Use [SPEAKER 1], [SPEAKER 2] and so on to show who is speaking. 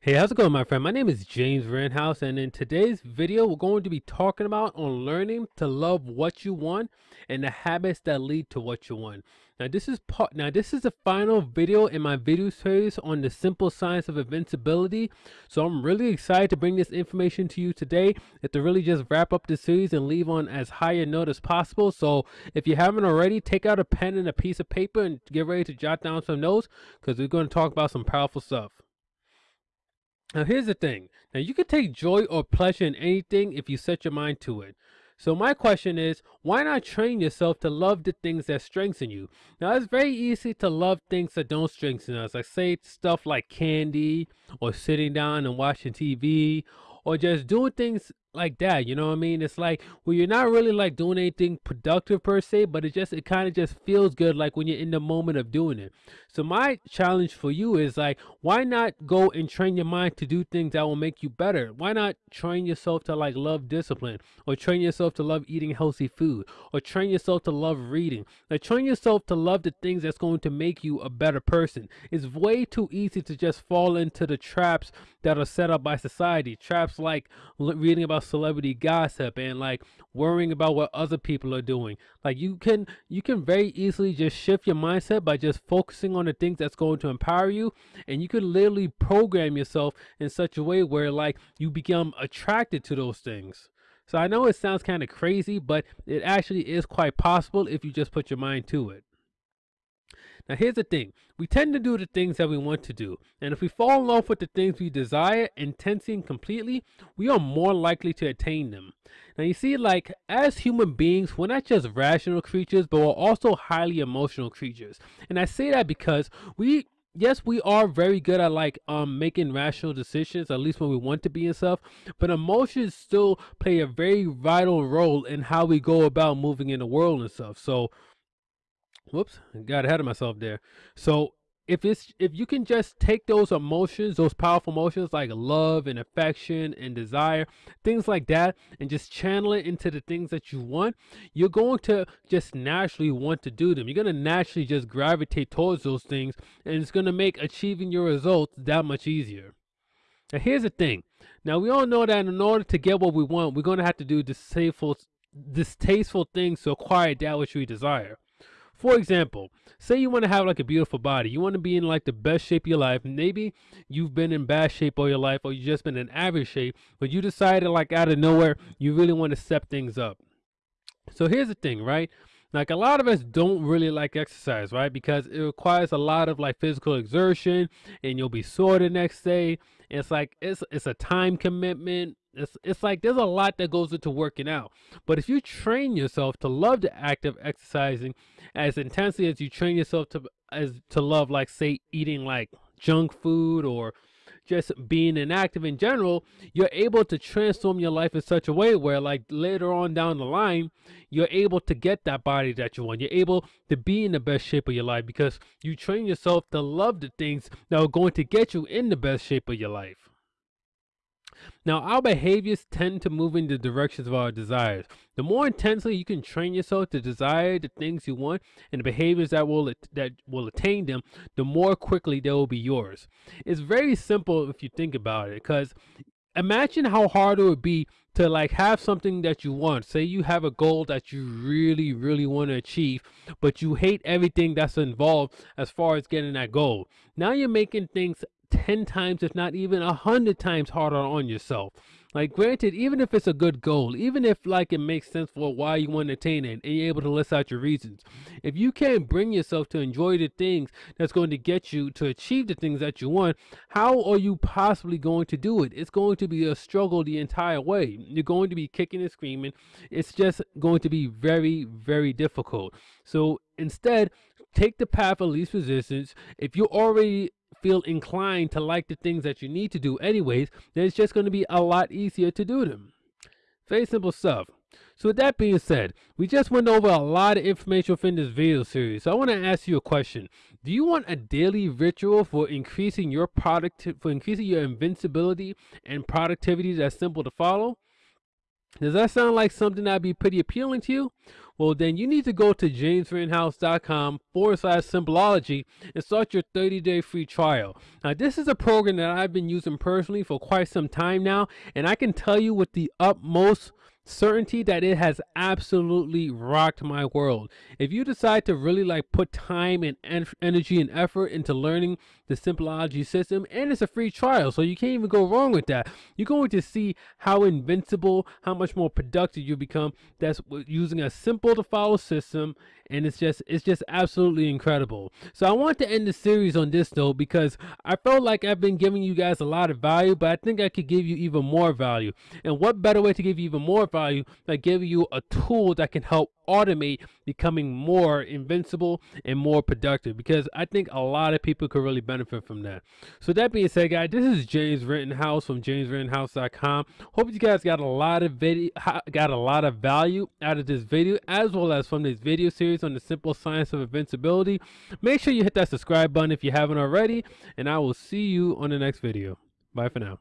[SPEAKER 1] Hey, how's it going, my friend? My name is James Rittenhouse, and in today's video, we're going to be talking about on learning to love what you want and the habits that lead to what you want. Now, this is part. Now, this is the final video in my video series on the simple science of invincibility. So, I'm really excited to bring this information to you today. and to really just wrap up the series and leave on as high a note as possible. So, if you haven't already, take out a pen and a piece of paper and get ready to jot down some notes because we're going to talk about some powerful stuff. Now, here's the thing. Now, you can take joy or pleasure in anything if you set your mind to it. So my question is, why not train yourself to love the things that strengthen you? Now, it's very easy to love things that don't strengthen us. Like say stuff like candy or sitting down and watching TV or just doing things like that you know what i mean? It's like well you're not really like doing anything productive per se but it just it kind of just feels good like when you're in the moment of doing it. So my challenge for you is like why not go and train your mind to do things that will make you better? Why not train yourself to like love discipline or train yourself to love eating healthy food or train yourself to love reading? Like train yourself to love the things that's going to make you a better person. It's way too easy to just fall into the traps that are set up by society traps like reading about celebrity gossip and like worrying about what other people are doing. Like you can you can very easily just shift your mindset by just focusing on the things that's going to empower you and you can literally program yourself in such a way where like you become attracted to those things. So I know it sounds kind of crazy, but it actually is quite possible if you just put your mind to it. Now, here's the thing we tend to do the things that we want to do, and if we fall in love with the things we desire intensely and completely, we are more likely to attain them. Now, you see, like as human beings, we're not just rational creatures, but we're also highly emotional creatures. And I say that because we yes we are very good at like um making rational decisions at least when we want to be and stuff but emotions still play a very vital role in how we go about moving in the world and stuff so whoops got ahead of myself there. So if it's if you can just take those emotions those powerful emotions like love and affection and desire things like that and just channel it into the things that you want you're going to just naturally want to do them. You're going to naturally just gravitate towards those things and it's going to make achieving your results that much easier. Now here's the thing. Now we all know that in order to get what we want we're going to have to do distasteful distasteful things to acquire that which we desire for example, say you want to have like a beautiful body. You want to be in like the best shape of your life. Maybe you've been in bad shape all your life or you've just been in average shape, but you decided like out of nowhere, you really want to step things up. So here's the thing, right? Like a lot of us don't really like exercise, right? Because it requires a lot of like physical exertion and you'll be sore the next day. It's like it's it's a time commitment it's, it's like there's a lot that goes into working out. But if you train yourself to love the act of exercising as intensely as you train yourself to as to love like say eating like junk food or just being inactive in general, you're able to transform your life in such a way where like later on down the line, you're able to get that body that you want. You're able to be in the best shape of your life because you train yourself to love the things that are going to get you in the best shape of your life. Now, our behaviors tend to move in the directions of our desires. The more intensely you can train yourself to desire the things you want and the behaviors that will that will attain them, the more quickly they will be yours. It's very simple if you think about it, because imagine how hard it would be to like have something that you want say you have a goal that you really really want to achieve but you hate everything that's involved as far as getting that goal now you're making things 10 times, if not even a 100 times harder on yourself. Like, granted, even if it's a good goal, even if like it makes sense for why you want to attain it and you're able to list out your reasons, if you can't bring yourself to enjoy the things that's going to get you to achieve the things that you want, how are you possibly going to do it? It's going to be a struggle the entire way. You're going to be kicking and screaming. It's just going to be very, very difficult. So instead, take the path of least resistance. If you're already feel inclined to like the things that you need to do anyways, then it's just going to be a lot easier to do them. Very simple stuff. So with that being said, we just went over a lot of information within this video series. So I want to ask you a question. Do you want a daily ritual for increasing your product for increasing your invincibility and productivity that's simple to follow? Does that sound like something that'd be pretty appealing to you? Well, then you need to go to jamesrittenhouse.com forward slash simpleology and start your 30 day free trial. Now, this is a program that I've been using personally for quite some time now, and I can tell you with the utmost certainty that it has absolutely rocked my world. If you decide to really like put time and en energy and effort into learning the Simpleology system, and it's a free trial, so you can't even go wrong with that. You're going to see how invincible, how much more productive you become. That's using a simple to follow system, and it's just it's just absolutely incredible. So I want to end the series on this note because I felt like I've been giving you guys a lot of value, but I think I could give you even more value. And what better way to give you even more value than give you a tool that can help automate becoming more invincible and more productive because I think a lot of people could really benefit from that. So that being said, guys, this is James Rittenhouse from jamesrittenhouse.com. Hope you guys got a lot of video got a lot of value out of this video as well as from this video series on the simple science of invincibility. Make sure you hit that subscribe button if you haven't already, and I will see you on the next video. Bye for now.